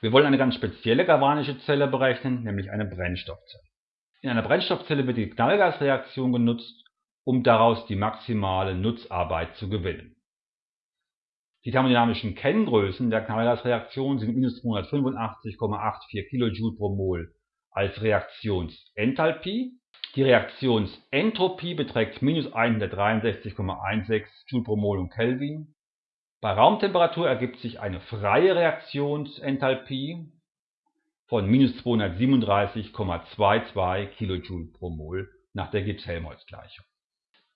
Wir wollen eine ganz spezielle galvanische Zelle berechnen, nämlich eine Brennstoffzelle. In einer Brennstoffzelle wird die Knallgasreaktion genutzt, um daraus die maximale Nutzarbeit zu gewinnen. Die thermodynamischen Kenngrößen der Knallgasreaktion sind minus 285,84 kJ pro Mol als Reaktionsenthalpie. Die Reaktionsentropie beträgt minus 163,16 Joule pro Mol und Kelvin bei Raumtemperatur ergibt sich eine freie Reaktionsenthalpie von minus 237,22 kJ pro Mol nach der Gibbs-Helmholtz-Gleichung.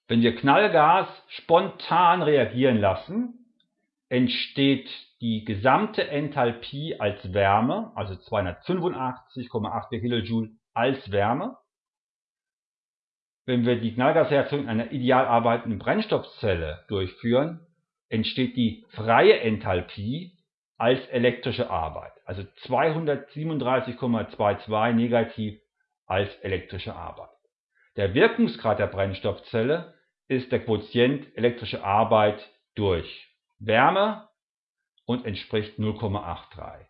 Wenn wir Knallgas spontan reagieren lassen, entsteht die gesamte Enthalpie als Wärme, also 285,84 kJ als Wärme. Wenn wir die Knallgasreaktion in einer ideal arbeitenden Brennstoffzelle durchführen, entsteht die freie Enthalpie als elektrische Arbeit, also 237,22 negativ als elektrische Arbeit. Der Wirkungsgrad der Brennstoffzelle ist der Quotient elektrische Arbeit durch Wärme und entspricht 0,83.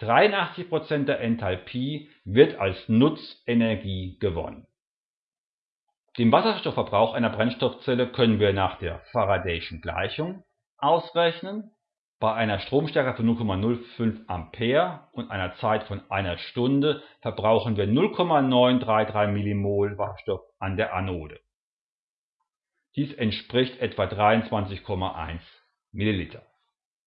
83% der Enthalpie wird als Nutzenergie gewonnen. Den Wasserstoffverbrauch einer Brennstoffzelle können wir nach der Faradayschen Gleichung ausrechnen. Bei einer Stromstärke von 0,05 Ampere und einer Zeit von einer Stunde verbrauchen wir 0,933 Millimol Wasserstoff an der Anode. Dies entspricht etwa 23,1 Milliliter